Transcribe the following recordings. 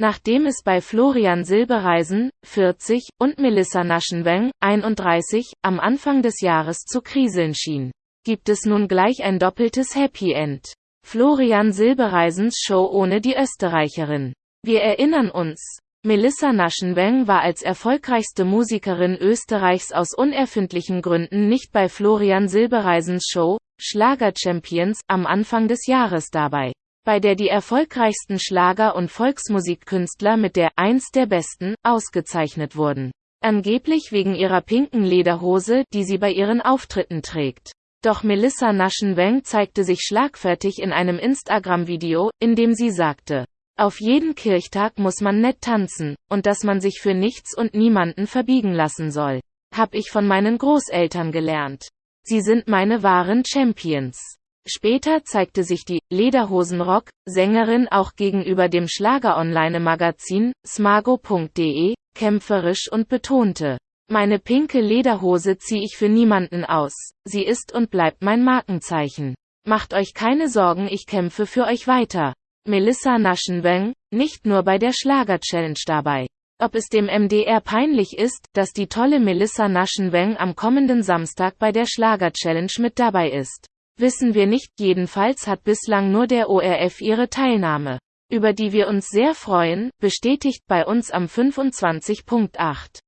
Nachdem es bei Florian Silbereisen, 40, und Melissa Naschenweng, 31, am Anfang des Jahres zu kriseln schien, gibt es nun gleich ein doppeltes Happy End. Florian Silbereisens Show ohne die Österreicherin. Wir erinnern uns. Melissa Naschenweng war als erfolgreichste Musikerin Österreichs aus unerfindlichen Gründen nicht bei Florian Silbereisens Show, Schlager Champions, am Anfang des Jahres dabei bei der die erfolgreichsten Schlager- und Volksmusikkünstler mit der eins der besten ausgezeichnet wurden. Angeblich wegen ihrer pinken Lederhose, die sie bei ihren Auftritten trägt. Doch Melissa Naschenweng zeigte sich schlagfertig in einem Instagram-Video, in dem sie sagte, auf jeden Kirchtag muss man nett tanzen, und dass man sich für nichts und niemanden verbiegen lassen soll. Hab ich von meinen Großeltern gelernt. Sie sind meine wahren Champions. Später zeigte sich die Lederhosenrock-Sängerin auch gegenüber dem Schlager-Online-Magazin smago.de kämpferisch und betonte, meine pinke Lederhose zieh ich für niemanden aus, sie ist und bleibt mein Markenzeichen. Macht euch keine Sorgen, ich kämpfe für euch weiter. Melissa Naschenweng, nicht nur bei der Schlager-Challenge dabei. Ob es dem MDR peinlich ist, dass die tolle Melissa Naschenweng am kommenden Samstag bei der Schlager-Challenge mit dabei ist. Wissen wir nicht, jedenfalls hat bislang nur der ORF ihre Teilnahme, über die wir uns sehr freuen, bestätigt bei uns am 25.8.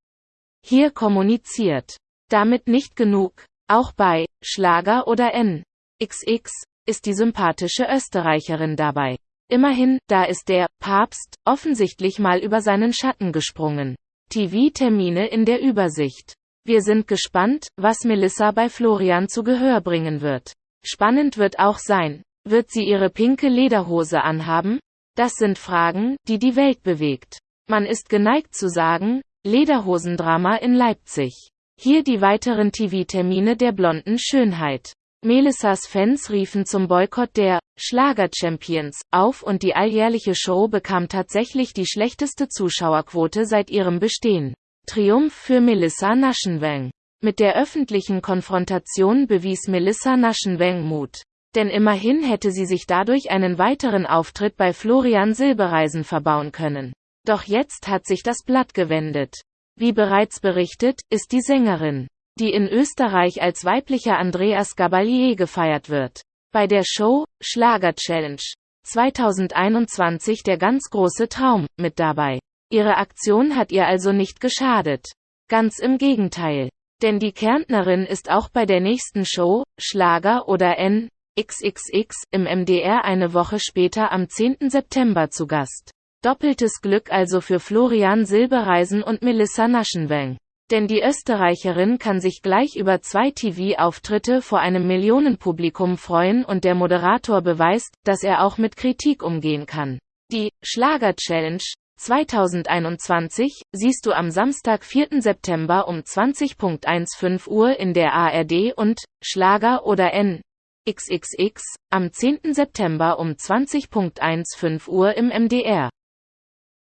Hier kommuniziert. Damit nicht genug. Auch bei Schlager oder NXX ist die sympathische Österreicherin dabei. Immerhin, da ist der Papst offensichtlich mal über seinen Schatten gesprungen. TV-Termine in der Übersicht. Wir sind gespannt, was Melissa bei Florian zu Gehör bringen wird. Spannend wird auch sein, wird sie ihre pinke Lederhose anhaben? Das sind Fragen, die die Welt bewegt. Man ist geneigt zu sagen, Lederhosendrama in Leipzig. Hier die weiteren TV-Termine der blonden Schönheit. Melissas Fans riefen zum Boykott der Schlager-Champions auf und die alljährliche Show bekam tatsächlich die schlechteste Zuschauerquote seit ihrem Bestehen. Triumph für Melissa Naschenweng. Mit der öffentlichen Konfrontation bewies Melissa Naschenweng Mut. Denn immerhin hätte sie sich dadurch einen weiteren Auftritt bei Florian Silbereisen verbauen können. Doch jetzt hat sich das Blatt gewendet. Wie bereits berichtet, ist die Sängerin, die in Österreich als weiblicher Andreas Gabalier gefeiert wird, bei der Show Schlager Challenge 2021 der ganz große Traum mit dabei. Ihre Aktion hat ihr also nicht geschadet. Ganz im Gegenteil. Denn die Kärntnerin ist auch bei der nächsten Show, Schlager oder N. XXX, im MDR eine Woche später am 10. September zu Gast. Doppeltes Glück also für Florian Silbereisen und Melissa Naschenweng. Denn die Österreicherin kann sich gleich über zwei TV-Auftritte vor einem Millionenpublikum freuen und der Moderator beweist, dass er auch mit Kritik umgehen kann. Die Schlager-Challenge 2021 siehst du am Samstag 4. September um 20.15 Uhr in der ARD und Schlager oder N XXX am 10. September um 20.15 Uhr im MDR.